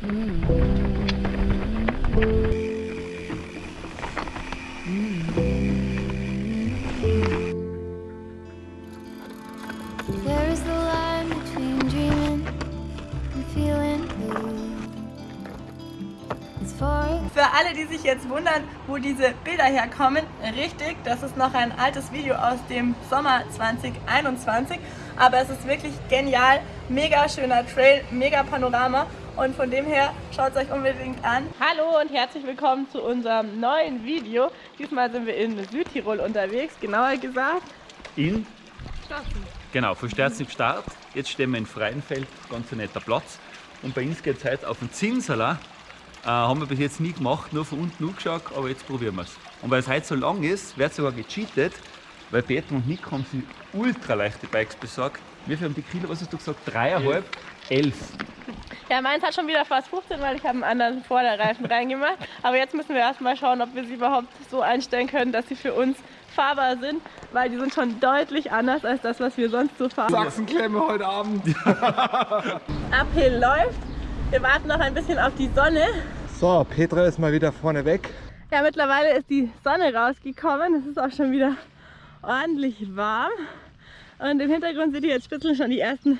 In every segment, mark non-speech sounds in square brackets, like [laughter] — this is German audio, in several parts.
Für alle, die sich jetzt wundern, wo diese Bilder herkommen, richtig, das ist noch ein altes Video aus dem Sommer 2021, aber es ist wirklich genial, mega schöner Trail, mega Panorama und von dem her schaut es euch unbedingt an. Hallo und herzlich willkommen zu unserem neuen Video. Diesmal sind wir in Südtirol unterwegs, genauer gesagt in Genau, von Sterzen Start. Jetzt stehen wir in Freienfeld, ganz ein netter Platz. Und bei uns geht es heute auf den Zinsaler. Äh, haben wir bis jetzt nie gemacht, nur von unten angeschaut, aber jetzt probieren wir es. Und weil es heute so lang ist, wird sogar gecheatet, weil Peter und Nick haben sich ultra leichte Bikes besorgt. Wie viel haben die Kilo, was hast du gesagt? Dreieinhalb? Elf. Ja, meins hat schon wieder fast 15, weil ich habe einen anderen Vorderreifen reingemacht. Aber jetzt müssen wir erstmal schauen, ob wir sie überhaupt so einstellen können, dass sie für uns fahrbar sind, weil die sind schon deutlich anders als das, was wir sonst so fahren. Sachsenklemme heute Abend. [laughs] Uphill läuft. Wir warten noch ein bisschen auf die Sonne. So, Petra ist mal wieder vorne weg. Ja, mittlerweile ist die Sonne rausgekommen. Es ist auch schon wieder ordentlich warm. Und im Hintergrund seht ihr jetzt spitzeln schon die ersten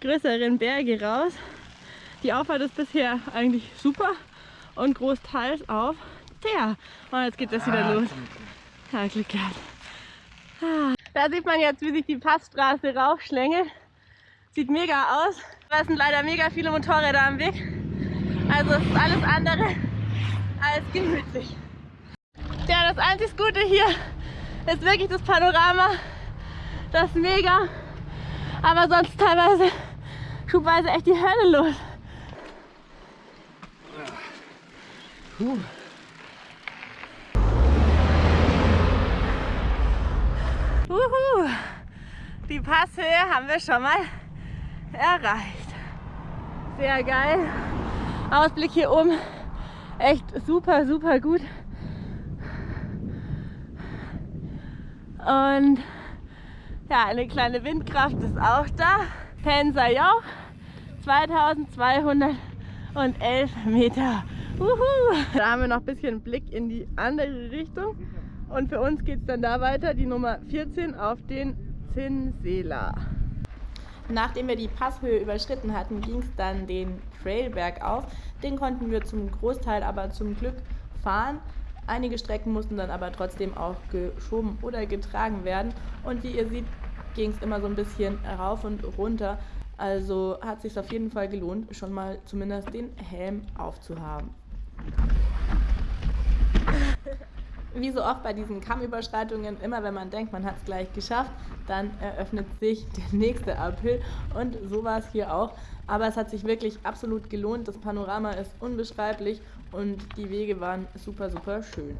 größeren Berge raus. Die Auffahrt ist bisher eigentlich super und großteils auf der. Und jetzt geht das wieder los. Ja, Glück gehabt. Ah. Da sieht man jetzt, wie sich die Passstraße raufschlängelt. Sieht mega aus. Da sind leider mega viele Motorräder am Weg. Also es ist alles andere als gemütlich. Ja, das einzig Gute hier ist wirklich das Panorama. Das ist mega. Aber sonst teilweise schubweise echt die Hölle los. Puh. Uhu. Die Passhöhe haben wir schon mal erreicht. Sehr geil. Ausblick hier oben echt super, super gut. Und ja, eine kleine Windkraft ist auch da. Pensa Joch, 2211 Meter. Uhu. Da haben wir noch ein bisschen Blick in die andere Richtung. Und für uns geht es dann da weiter, die Nummer 14 auf den Zinsela. Nachdem wir die Passhöhe überschritten hatten, ging es dann den Trail bergauf. Den konnten wir zum Großteil aber zum Glück fahren. Einige Strecken mussten dann aber trotzdem auch geschoben oder getragen werden. Und wie ihr seht, ging es immer so ein bisschen rauf und runter. Also hat sich auf jeden Fall gelohnt, schon mal zumindest den Helm aufzuhaben. Wie so oft bei diesen Kammüberschreitungen, immer wenn man denkt, man hat es gleich geschafft, dann eröffnet sich der nächste Uphill und so war es hier auch. Aber es hat sich wirklich absolut gelohnt, das Panorama ist unbeschreiblich und die Wege waren super, super schön.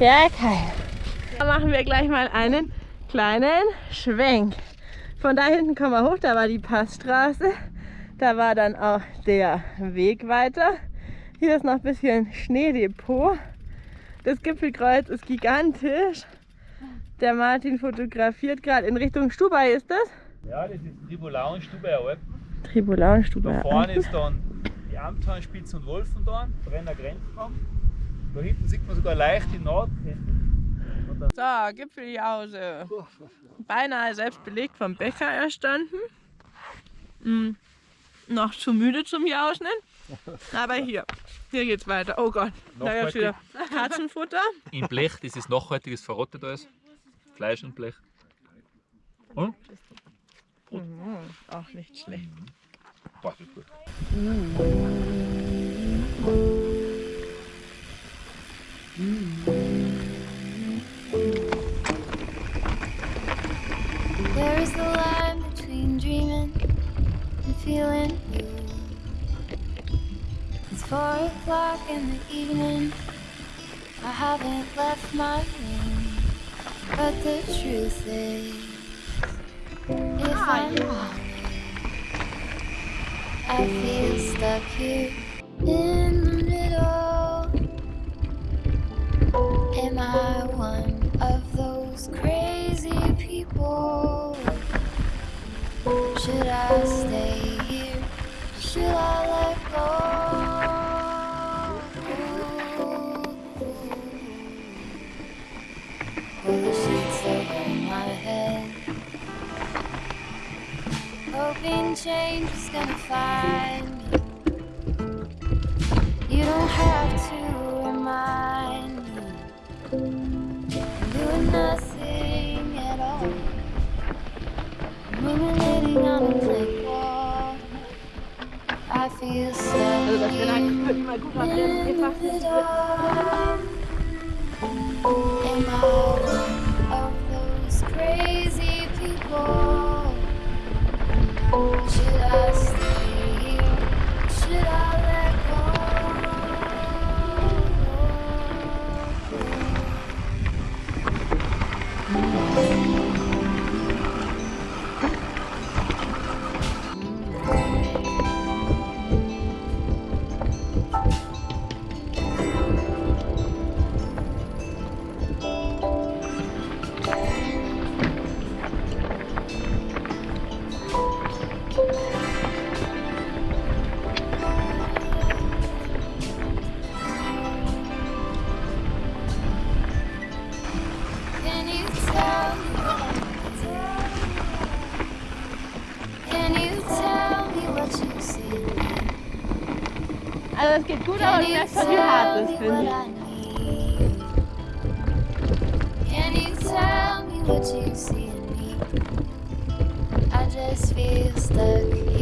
Ja, geil. Da machen wir gleich mal einen kleinen Schwenk. Von da hinten kommen wir hoch, da war die Passstraße. Da war dann auch der Weg weiter. Hier ist noch ein bisschen Schneedepot. Das Gipfelkreuz ist gigantisch. Der Martin fotografiert gerade in Richtung Stubai, ist das? Ja, das ist Tribolau und Stubaier Alp. Tribolau und Stubai. Da vorne ist dann die Amthahnspitze und Wolfendorn, Brenner Grenzbaum. Da hinten sieht man sogar leicht die Nordketten. So, Gipfeljause. Beinahe selbst belegt vom Bäcker erstanden. Hm, noch zu müde zum Jauschen. Aber hier, hier geht's weiter. Oh Gott, da gibt's wieder Katzenfutter. In Blech, das ist nachhaltiges verrottet alles. Fleisch und Blech. Und? Mhm, auch nicht schlecht. Boah, das ist gut. Mm-hmm. There is the line between dreaming and feeling. It's four o'clock in the evening. I haven't left my room. But the truth is, if ah, I'm honest, I feel stuck here in I one of those crazy people? Should I stay here? Should I let go? Will the sheets over my head? Hoping change is gonna find me. You don't have to Ruminating on a brick wall. I feel Am I one of those crazy people? Should I Also es geht gut, aber du merkst schon, wie hart das finde ich. Can you tell me what you see in me? I just feel stuck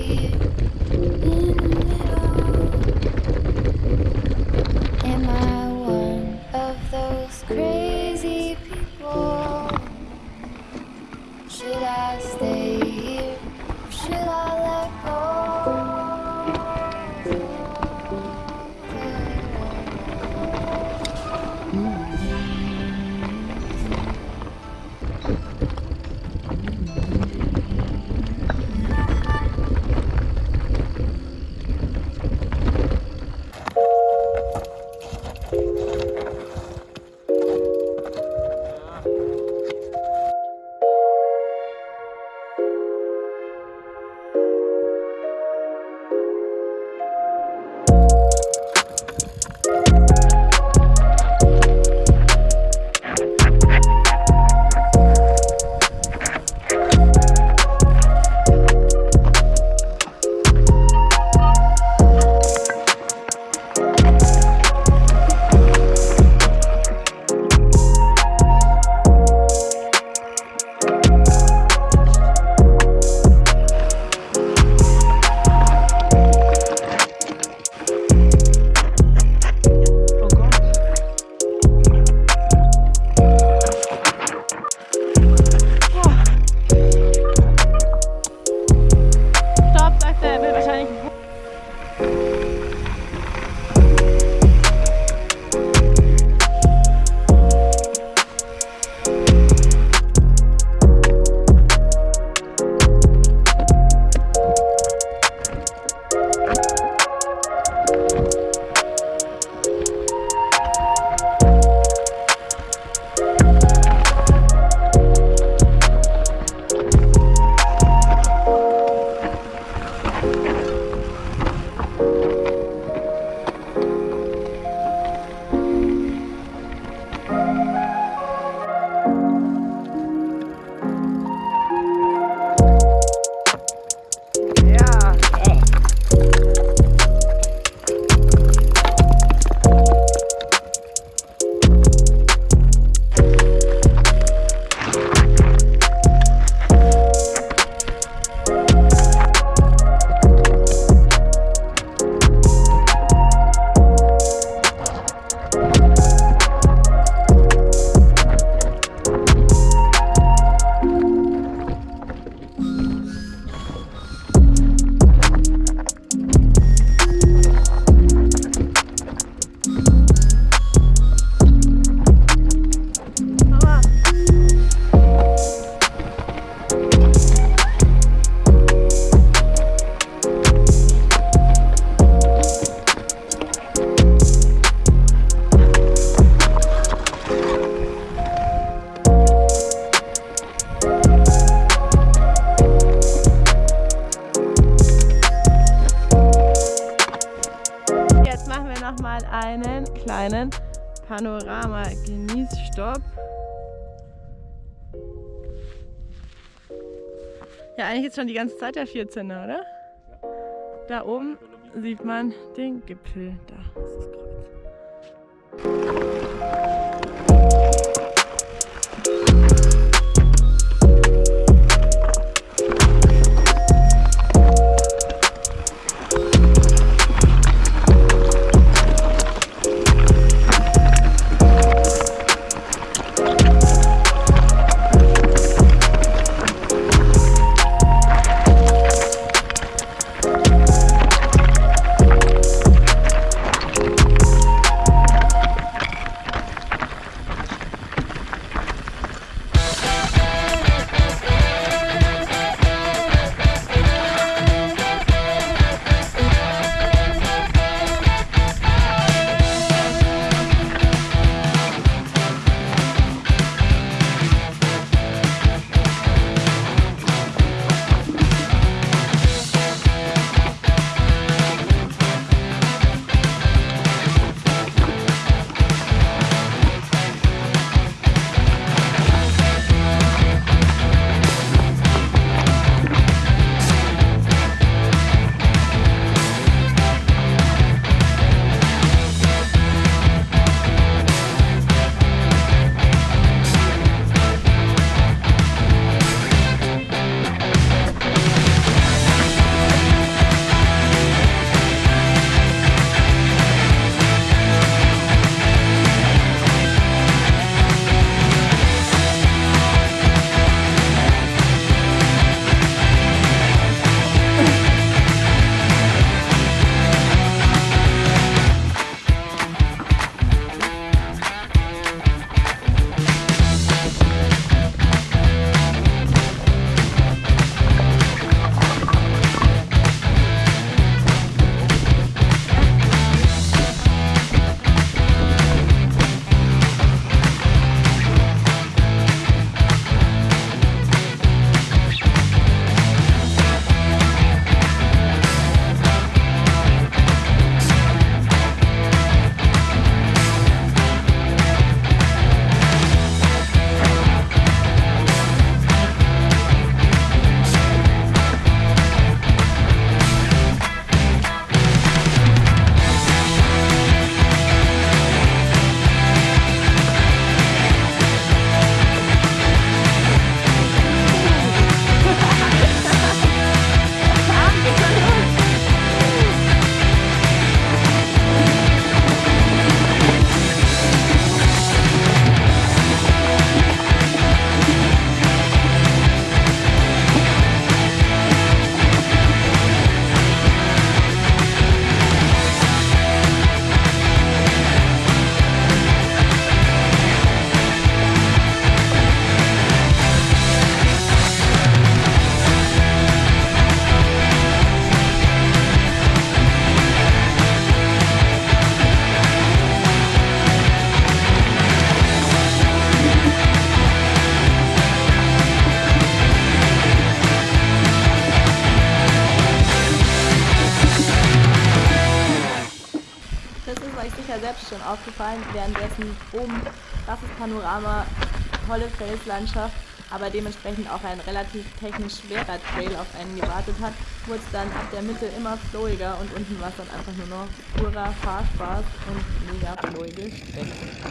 nochmal einen kleinen Panorama-Genießstopp. Ja, eigentlich ist schon die ganze Zeit der 14 oder? Da oben sieht man den Gipfel. Da ist das Kreuz. Panorama, tolle Felslandschaft, aber dementsprechend auch ein relativ technisch schwerer Trail auf einen gewartet hat, wurde es dann ab der Mitte immer flowiger und unten war es dann einfach nur noch purer Fahrspaß und mega flowige Strecken.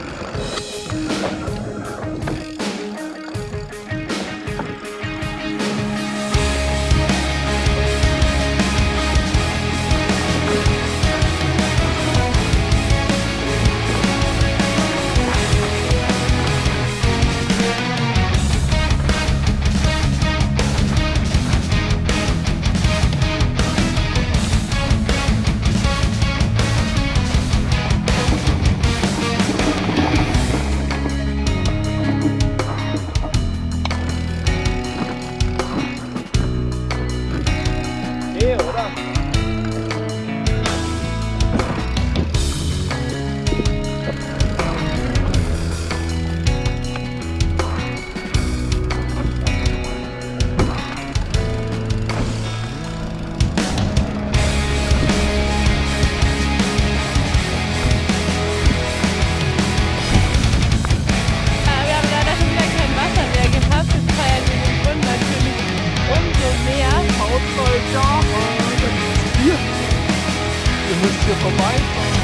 Unfall da Hier. Ihr müsst hier vorbeifahren.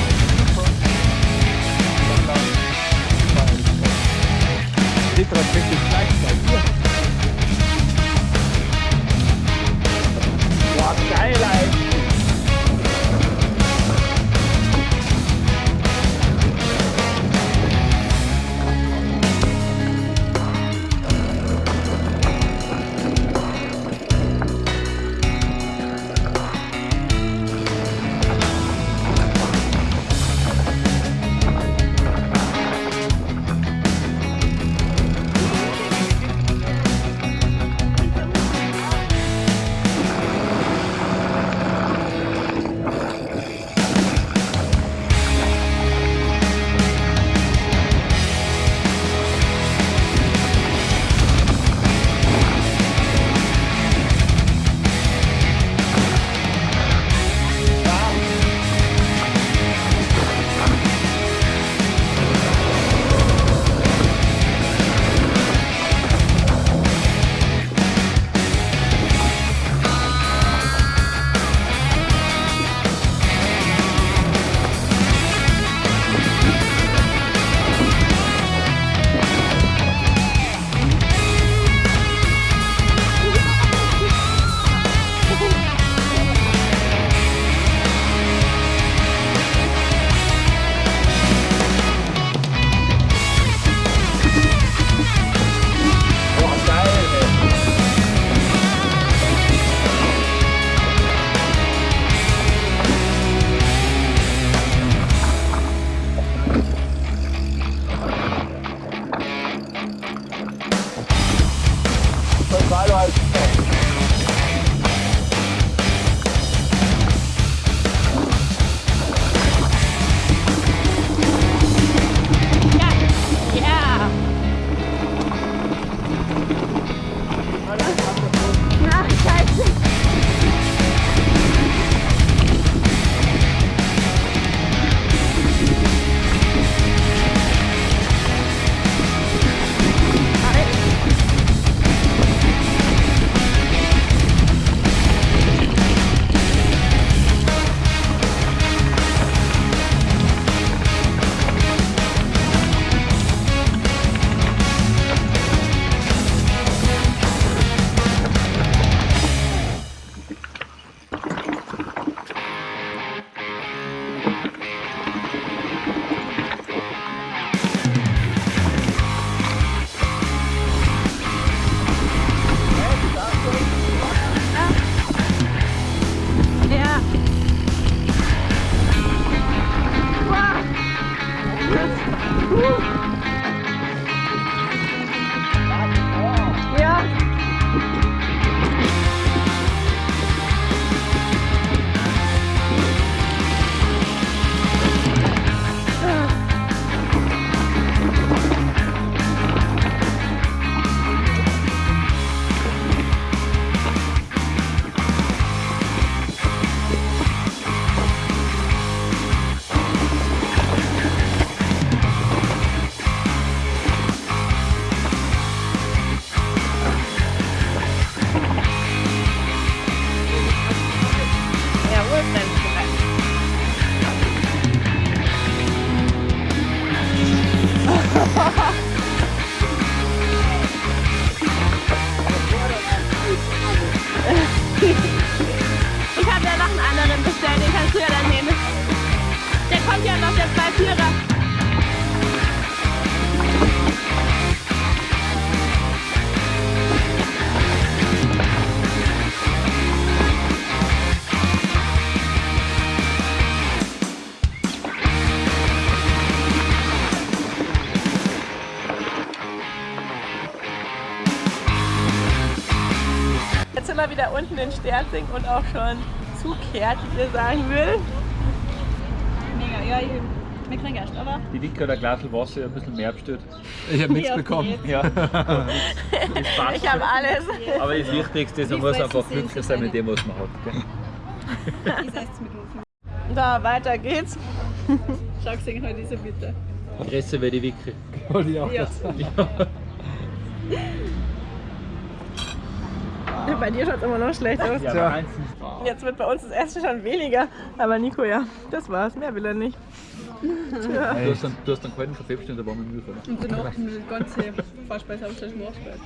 Seht das richtig gleich bei dir. Boah, geil, Alter. Ey. Ja! Sterzing und auch schon zukehrt, wie ihr sagen will. Mega, ja, ich, wir kriegen erst, aber Die Wicke oder Glas Wasser ein bisschen mehr bestellt. Ich habe nichts Ja, bekommen. Ja. Ich habe alles. Aber das Wichtigste ist, man muss einfach glücklich in sein mit dem, was man hat. Gell? [laughs] Da, weiter geht's. Schau gesehen heute diese bitte. Größer wie die Wicke. Wollte ich auch Ja. [laughs] [laughs] bei dir schaut es immer noch schlecht aus. Ja, ist Jetzt wird bei uns das Essen schon weniger. Aber Nico, ja, das war's. Mehr will er nicht. Du hast dann, du hast dann keinen Kaffee bestellt, da war mit Milch, oder? Und danach die ganze Vorspeise, Hauptspeise, Nachspeise.